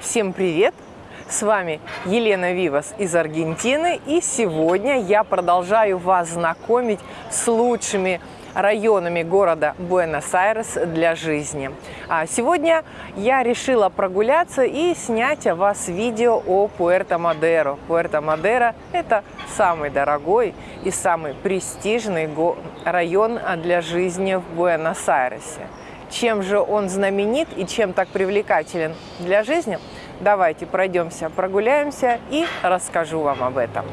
Всем привет! С вами Елена Вивас из Аргентины. И сегодня я продолжаю вас знакомить с лучшими районами города Буэнос-Айрес для жизни. А сегодня я решила прогуляться и снять о вас видео о Пуэрто-Мадеро. Пуэрто-Мадеро – это самый дорогой и самый престижный район для жизни в Буэнос-Айресе. Чем же он знаменит и чем так привлекателен для жизни? Давайте пройдемся, прогуляемся и расскажу вам об этом.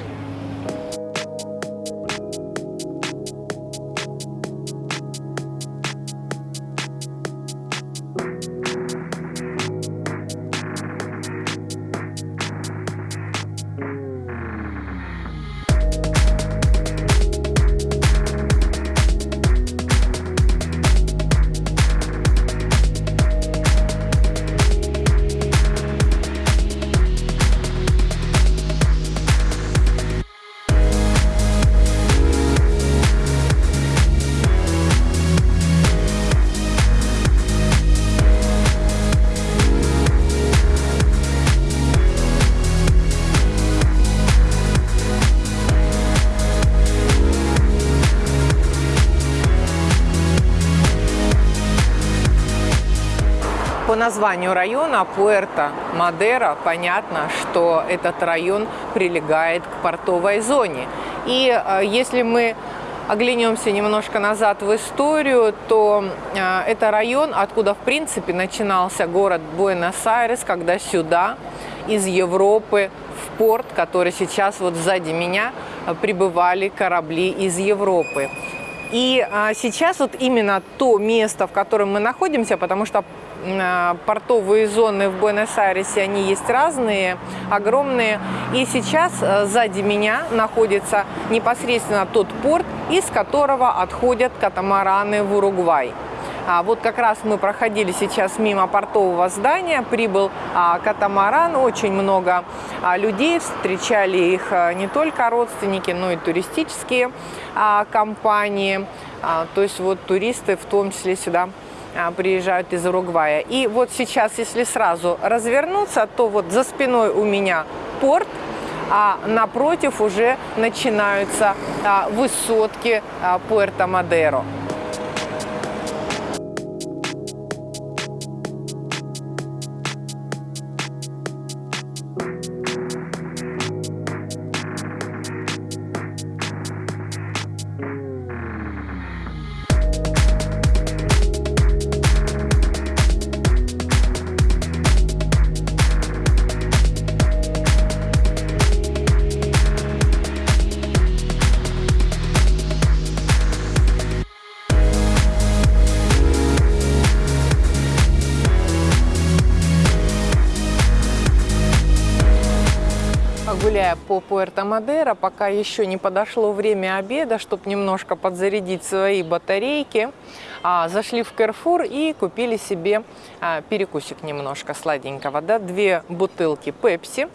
Названию района Пуэрто-Мадера понятно, что этот район прилегает к портовой зоне. И э, если мы оглянемся немножко назад в историю, то э, это район, откуда в принципе начинался город Буэнос-Айрес, когда сюда из Европы в порт, который сейчас вот сзади меня, прибывали корабли из Европы. И а, сейчас вот именно то место, в котором мы находимся, потому что портовые зоны в Буэнос-Айресе, они есть разные, огромные. И сейчас а, сзади меня находится непосредственно тот порт, из которого отходят катамараны в Уругвай. А вот как раз мы проходили сейчас мимо портового здания, прибыл а, катамаран, очень много а, людей, встречали их а, не только родственники, но и туристические а, компании, а, то есть вот туристы в том числе сюда а, приезжают из Уругвая. И вот сейчас, если сразу развернуться, то вот за спиной у меня порт, а напротив уже начинаются а, высотки а, Пуэрто-Мадеро. Гуляя по Пуэрто-Мадеро, пока еще не подошло время обеда, чтобы немножко подзарядить свои батарейки, а, зашли в Carrefour и купили себе а, перекусик немножко сладенького. Да? Две бутылки Пепси,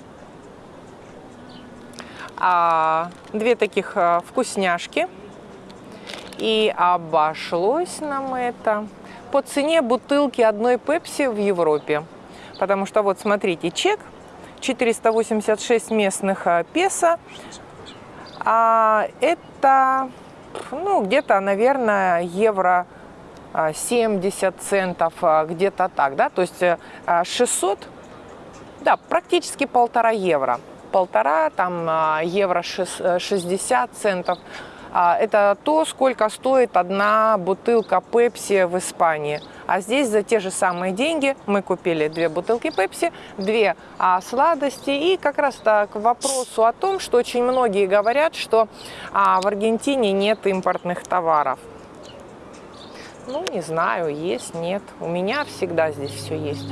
а, две таких вкусняшки. И обошлось нам это по цене бутылки одной Пепси в Европе. Потому что вот смотрите, чек 486 местных а, песо. А это, ну, где-то, наверное, евро 70 а, центов, а, где-то так, да, то есть 600, да, практически полтора евро. Полтора, там, евро 60 центов. Это то, сколько стоит одна бутылка пепси в Испании. А здесь за те же самые деньги мы купили две бутылки пепси, две а, сладости. И как раз так к вопросу о том, что очень многие говорят, что а, в Аргентине нет импортных товаров. Ну, не знаю, есть, нет. У меня всегда здесь все есть.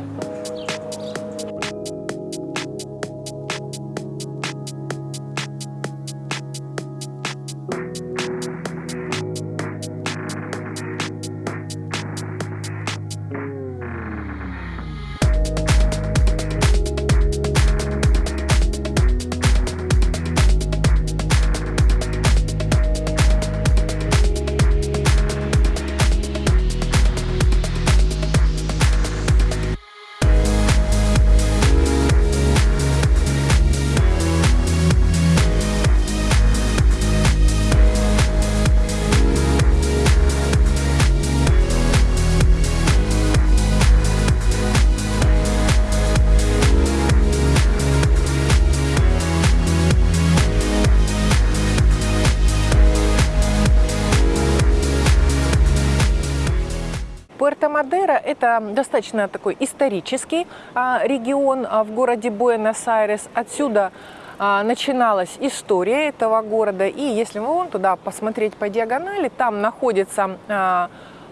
Это достаточно такой исторический а, регион а, в городе Буэнос-Айрес. Отсюда а, начиналась история этого города. И если мы вон туда посмотреть по диагонали, там находится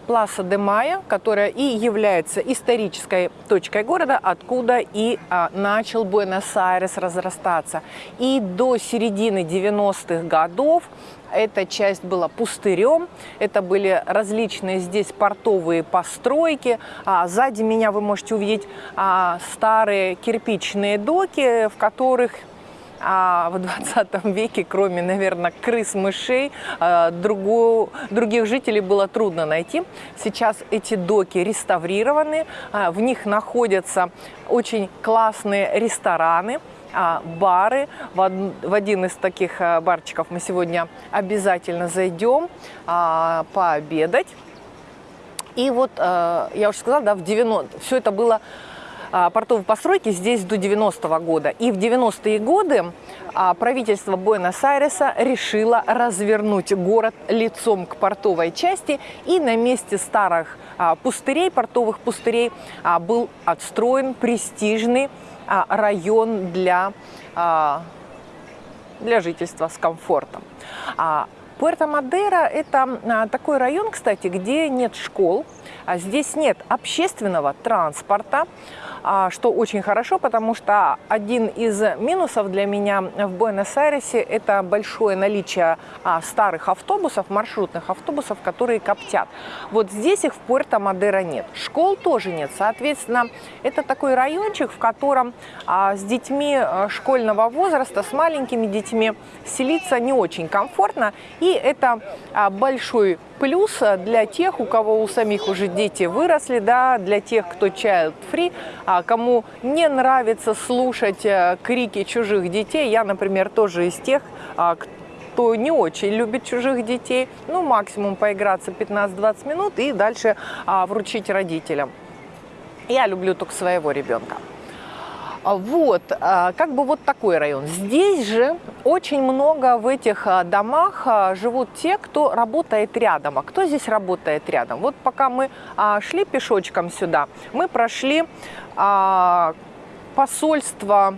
Пласа де Майя, которая и является исторической точкой города, откуда и а, начал Буэнос-Айрес разрастаться. И до середины 90-х годов эта часть была пустырем, это были различные здесь портовые постройки. А сзади меня вы можете увидеть а, старые кирпичные доки, в которых а в 20 веке, кроме, наверное, крыс, мышей, а, другую, других жителей было трудно найти. Сейчас эти доки реставрированы, а, в них находятся очень классные рестораны, а, бары. В один из таких барчиков мы сегодня обязательно зайдем пообедать. И вот, я уже сказала, да, в 90 все это было портовой постройки здесь до 90-го года. И в 90-е годы а, правительство Буэнос-Айреса решило развернуть город лицом к портовой части. И на месте старых а, пустырей, портовых пустырей, был отстроен престижный район для, для жительства с комфортом. Пуэрто-Мадейро – это такой район, кстати, где нет школ, здесь нет общественного транспорта, а, что очень хорошо, потому что один из минусов для меня в Буэнос-Айресе – это большое наличие а, старых автобусов, маршрутных автобусов, которые коптят. Вот здесь их в Пуэрто-Мадеро нет. Школ тоже нет. Соответственно, это такой райончик, в котором а, с детьми школьного возраста, с маленькими детьми селиться не очень комфортно. И это большой плюс для тех, у кого у самих уже дети выросли, да, для тех, кто child-free, а кому не нравится слушать э, крики чужих детей. Я, например, тоже из тех, а, кто не очень любит чужих детей. Ну, максимум поиграться 15-20 минут и дальше а, вручить родителям. Я люблю только своего ребенка. А, вот, а, как бы вот такой район. Здесь же очень много в этих а, домах живут те, кто работает рядом. А кто здесь работает рядом? Вот пока мы шли пешочком сюда, мы прошли посольство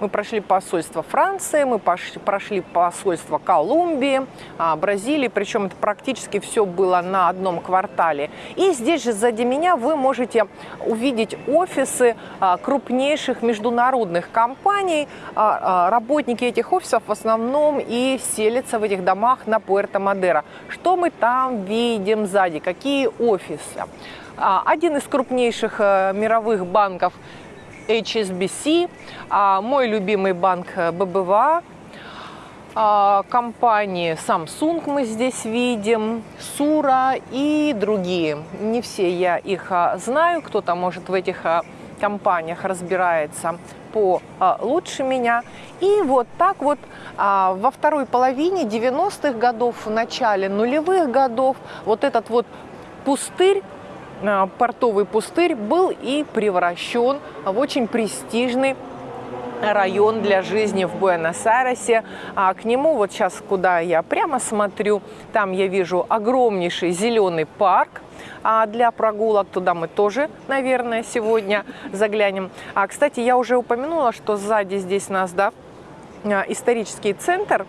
мы прошли посольство Франции, мы прошли посольство Колумбии, а, Бразилии, причем это практически все было на одном квартале. И здесь же сзади меня вы можете увидеть офисы а, крупнейших международных компаний. А, работники этих офисов в основном и селятся в этих домах на Пуэрто-Мадеро. Что мы там видим сзади? Какие офисы? Один из крупнейших э, мировых банков HSBC, а мой любимый банк э, ББВА, а, компании Samsung мы здесь видим, Сура и другие. Не все я их а, знаю, кто-то может в этих компаниях разбирается по лучше меня. И вот так вот во второй половине 90-х годов, в начале нулевых годов вот этот вот пустырь портовый пустырь был и превращен в очень престижный район для жизни в Буэнос-Айресе. А к нему, вот сейчас, куда я прямо смотрю, там я вижу огромнейший зеленый парк, а для прогулок туда мы тоже, наверное, сегодня заглянем. А, кстати, я уже упомянула, что сзади здесь нас, да, э, исторический центр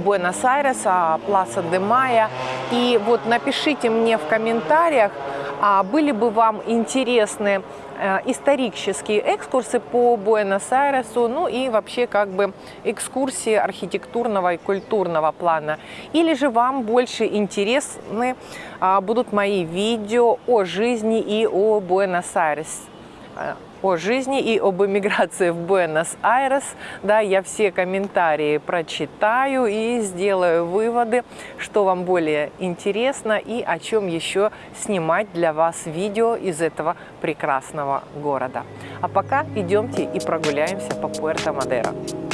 Буэнос-Айреса, Пласа де Майя. И вот напишите мне в комментариях, а были бы вам интересны э, исторические экскурсы по Буэнос-Айресу, ну и вообще как бы экскурсии архитектурного и культурного плана. Или же вам больше интересны а, будут мои видео о жизни и о Буэнос-Айресе о жизни и об эмиграции в Буэнос-Айрес. Да, я все комментарии прочитаю и сделаю выводы, что вам более интересно и о чем еще снимать для вас видео из этого прекрасного города. А пока идемте и прогуляемся по Пуэрто-Мадеро.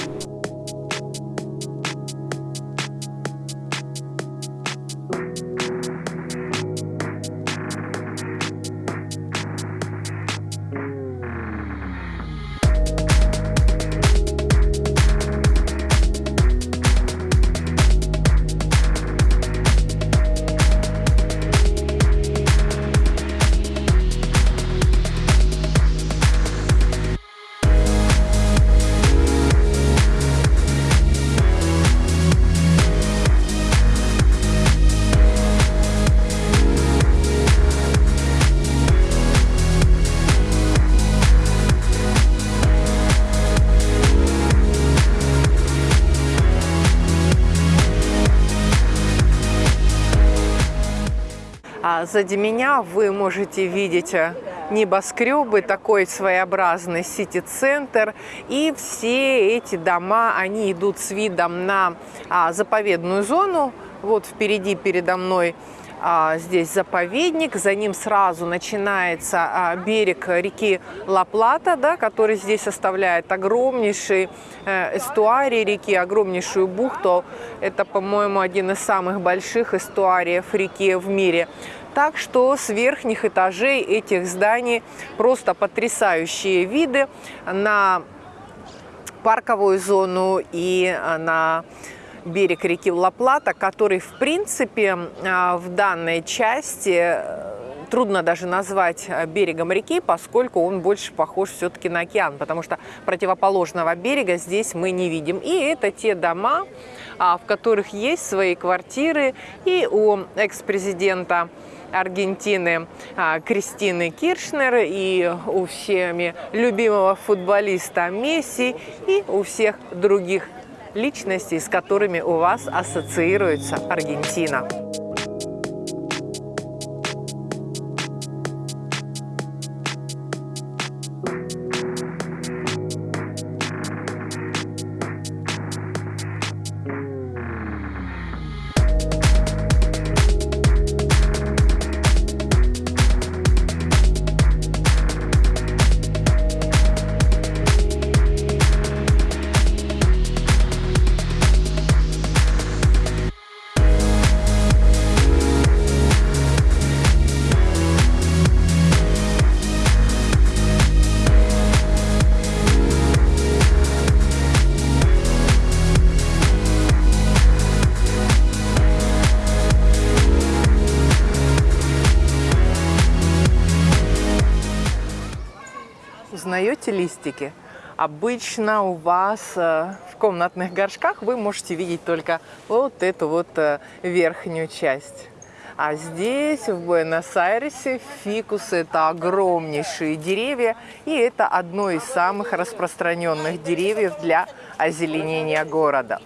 А сзади меня вы можете видеть э, небоскребы, такой своеобразный сити-центр. И все эти дома, они идут с видом на а, заповедную зону. Вот впереди передо мной а, здесь заповедник, за ним сразу начинается а, берег реки Ла-Плата, да, который здесь оставляет огромнейший э, эстуарий реки, огромнейшую бухту. Это, по-моему, один из самых больших эстуариев реки в мире. Так что с верхних этажей этих зданий просто потрясающие виды на парковую зону и на берег реки Ла-Плата, который, в принципе, а, в данной части э, трудно даже назвать э, берегом реки, поскольку он больше похож все-таки на океан, потому что противоположного берега здесь мы не видим. И это те дома, а, в которых есть свои квартиры и у экс-президента Аргентины а, Кристины Киршнер и у всеми любимого футболиста Месси и у всех других личностей, с которыми у вас ассоциируется Аргентина. Листики? Обычно у вас э, в комнатных горшках вы можете видеть только вот эту вот э, верхнюю часть. А здесь, в Буэнос-Айресе, фикусы – это огромнейшие деревья, и это одно из самых распространенных деревьев для озеленения города.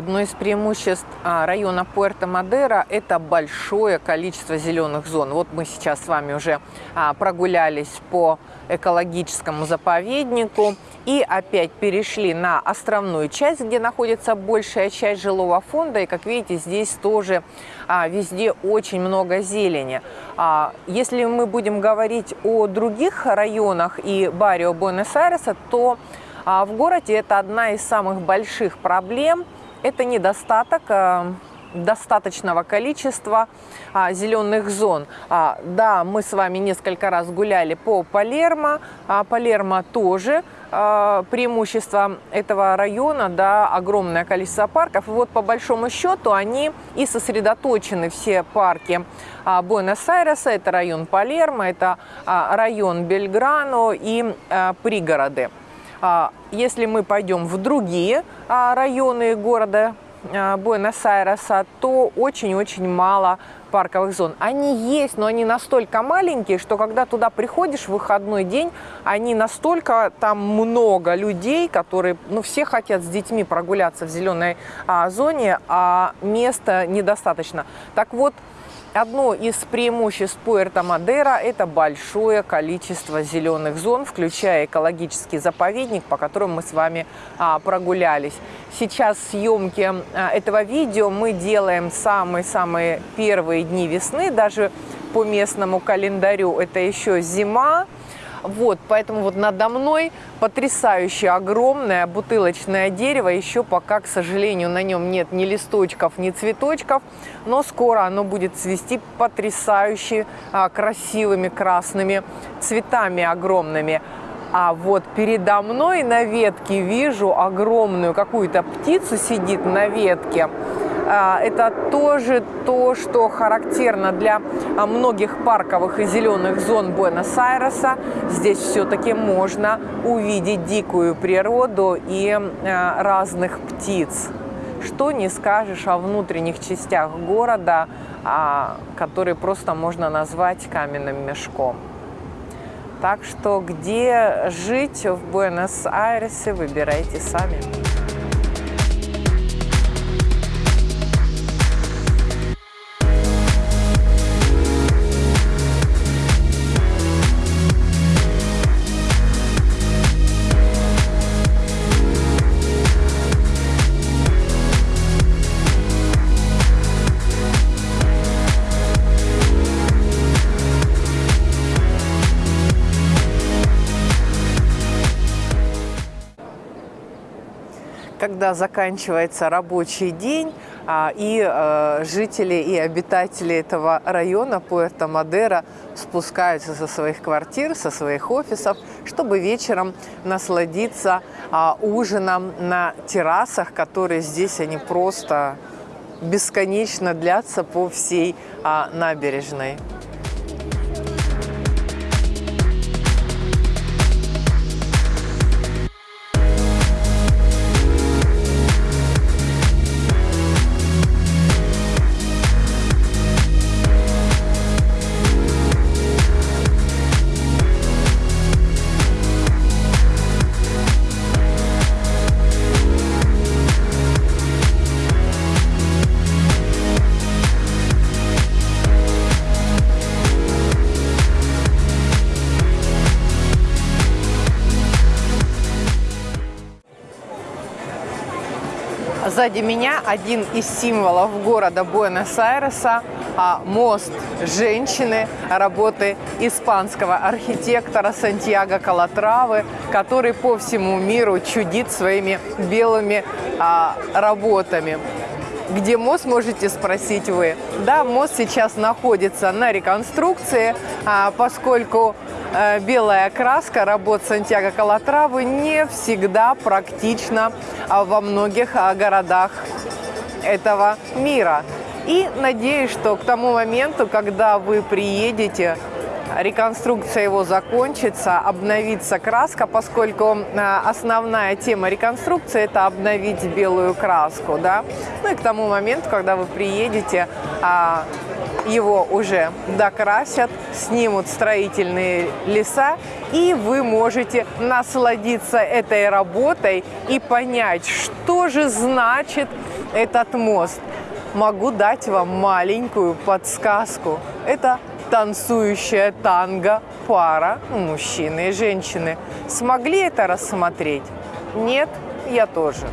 Одно из преимуществ а, района Пуэрто-Мадера – это большое количество зеленых зон. Вот мы сейчас с вами уже а, прогулялись по экологическому заповеднику и опять перешли на островную часть, где находится большая часть жилого фонда. И, как видите, здесь тоже а, везде очень много зелени. Если мы будем говорить о других районах и баррио Буэнос-Айреса, то в городе это одна из самых больших проблем – это недостаток э, достаточного количества а, зеленых зон. А, да, мы с вами несколько раз гуляли по Палермо. А, Палермо тоже а, преимущество этого района, да, огромное количество парков. И вот по большому счету они и сосредоточены все парки а, Буэнос-Айреса. Это район Палермо, это а, район Бельграно и а, пригороды. А, если мы пойдем в другие а, районы города а, Буэнос-Айреса, то очень-очень мало парковых зон. Они есть, но они настолько маленькие, что когда туда приходишь в выходной день, они настолько там много людей, которые, ну, все хотят с детьми прогуляться в зеленой а, зоне, а места недостаточно. Так вот, Одно из преимуществ Пуэрто-Мадера – это большое количество зеленых зон, включая экологический заповедник, по которому мы с вами а, прогулялись. Сейчас съемки а, этого видео мы делаем самые-самые первые дни весны, даже по местному календарю это еще зима. Вот, поэтому вот надо мной потрясающее огромное бутылочное дерево. Еще пока, к сожалению, на нем нет ни листочков, ни цветочков, но скоро оно будет цвести потрясающе а, красивыми красными цветами огромными. А вот передо мной на ветке вижу огромную какую-то птицу сидит на ветке. А, это тоже то, что характерно для а, многих парковых и зеленых зон Буэнос-Айреса. Здесь все-таки можно увидеть дикую природу и а, разных птиц. Что не скажешь о внутренних частях города, которые просто можно назвать каменным мешком. Так что где жить в Буэнос-Айресе, выбирайте сами. Когда заканчивается рабочий день, а, и э, жители и обитатели этого района Пуэрто-Мадера спускаются со своих квартир, со своих офисов, чтобы вечером насладиться а, ужином на террасах, которые здесь они просто бесконечно длятся по всей а, набережной. Сзади меня один из символов города Буэнос-Айреса а, – мост женщины работы испанского архитектора Сантьяго Калатравы, который по всему миру чудит своими белыми а, работами. Где мост, можете спросить вы. Да, мост сейчас находится на реконструкции, а, поскольку белая краска работ Сантьяго Калатравы не всегда практична а, во многих а, городах этого мира. И надеюсь, что к тому моменту, когда вы приедете, реконструкция его закончится, обновится краска, поскольку а, основная тема реконструкции – это обновить белую краску. Да? Ну и к тому моменту, когда вы приедете, его уже докрасят, снимут строительные леса, и вы можете насладиться этой работой и понять, что же значит этот мост. Могу дать вам маленькую подсказку. Это танцующая танго пара, мужчины и женщины. Смогли это рассмотреть? Нет, я тоже.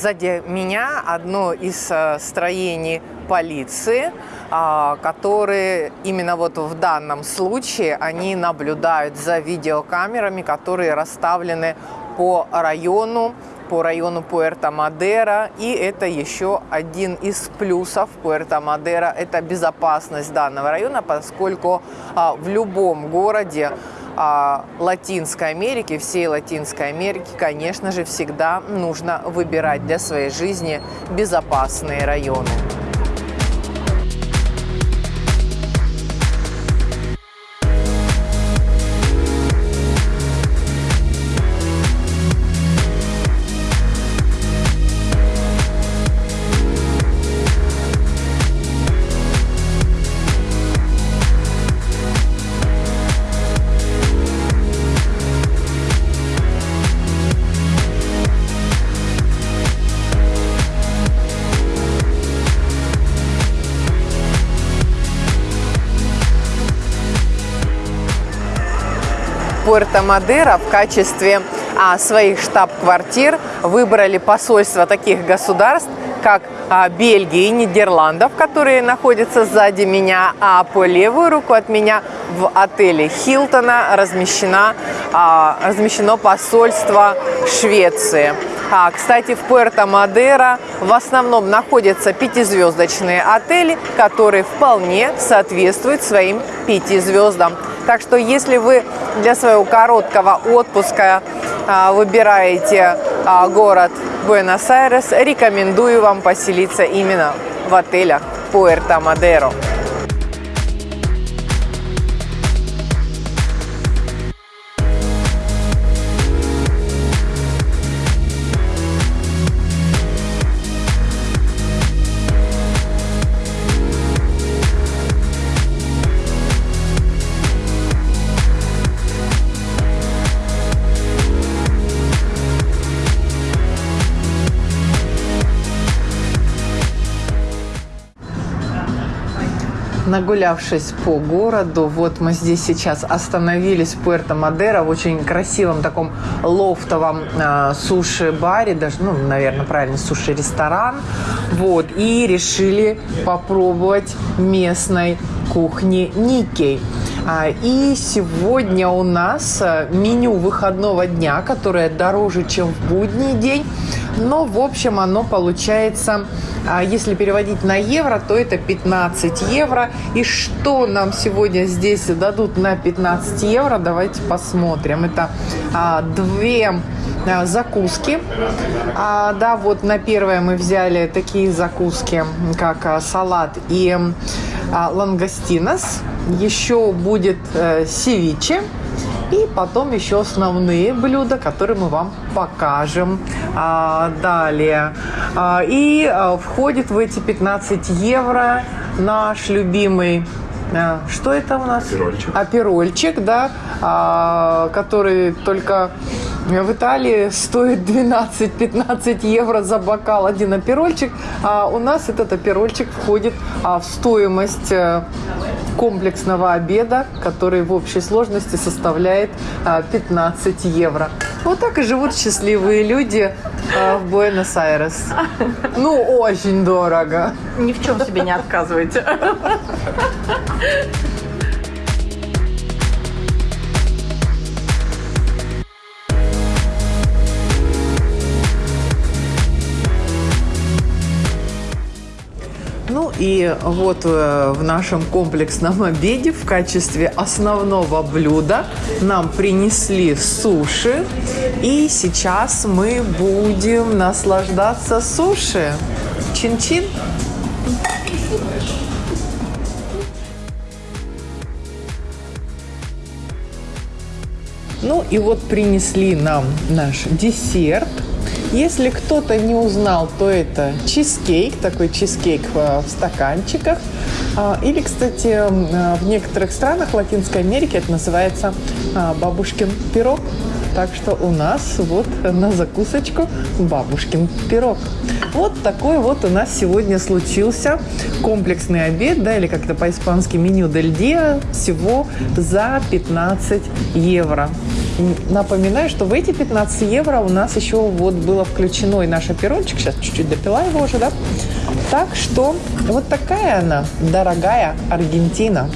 Сзади меня одно из э, строений полиции, а, которые именно вот в данном случае они наблюдают за видеокамерами, которые расставлены по району, по району Пуэрто-Мадера. И это еще один из плюсов Пуэрто-Мадера – это безопасность данного района, поскольку а, в любом городе а, Латинской Америки, всей Латинской Америки, конечно же, всегда нужно выбирать для своей жизни безопасные районы. Пуэрто-Мадеро в качестве а, своих штаб-квартир выбрали посольства таких государств, как а, Бельгии и Нидерландов, которые находятся сзади меня, а по левую руку от меня в отеле Хилтона размещена, а, размещено посольство Швеции. А, кстати, в Пуэрто-Мадеро в основном находятся пятизвездочные отели, которые вполне соответствуют своим пяти звездам. Так что если вы для своего короткого отпуска а, выбираете а, город Буэнос-Айрес, рекомендую вам поселиться именно в отелях Пуэрто-Мадеро. Нагулявшись по городу, вот мы здесь сейчас остановились в Пуэрто-Мадеро в очень красивом таком лофтовом э, суши-баре, даже, ну, наверное, правильно, суши-ресторан, вот, и решили попробовать местной кухни Никей. А, и сегодня у нас э, меню выходного дня, которое дороже, чем в будний день. Но, в общем, оно получается, а, если переводить на евро, то это 15 евро. И что нам сегодня здесь дадут на 15 евро, давайте посмотрим. Это а, две закуски. А, да, вот на первое мы взяли такие закуски, как салат и лангостинос. Еще будет э, севиче. И потом еще основные блюда, которые мы вам покажем а, далее. А, и а, входит в эти 15 евро наш любимый а, что это у нас? Аперольчик. Аперольчик, да, а, который только в Италии стоит 12-15 евро за бокал один аперольчик, а у нас этот аперольчик входит а, в стоимость э, комплексного обеда, который в общей сложности составляет 15 а, евро. Вот так и живут счастливые люди а, в Буэнос-Айрес. Ну, очень дорого. Ни в чем себе не отказывайте. И вот э, в нашем комплексном обеде в качестве основного блюда нам принесли суши. И сейчас мы будем наслаждаться суши. Чин-чин. Ну и вот принесли нам наш десерт – если кто-то не узнал, то это чизкейк, такой чизкейк в стаканчиках. А, или, кстати, а, в некоторых странах Латинской Америки это называется а, бабушкин пирог. Так что у нас вот на закусочку бабушкин пирог. Вот такой вот у нас сегодня случился комплексный обед, да, или как-то по-испански меню дель диа, всего за 15 евро. Напоминаю, что в эти 15 евро у нас еще вот было включено и наш оперончик. Сейчас чуть-чуть допила его уже, да? Так что вот такая она, дорогая Аргентина.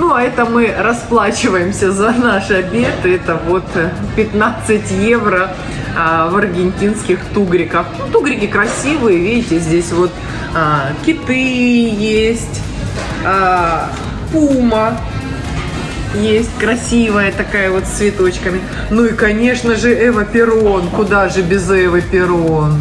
Ну, а это мы расплачиваемся за наш обед. Это вот 15 евро а, в аргентинских тугриках. Ну, тугрики красивые, видите, здесь вот а, киты есть, а, пума есть красивая такая вот с цветочками. Ну и, конечно же, Эва Перрон. Куда же без Эвы Перрон?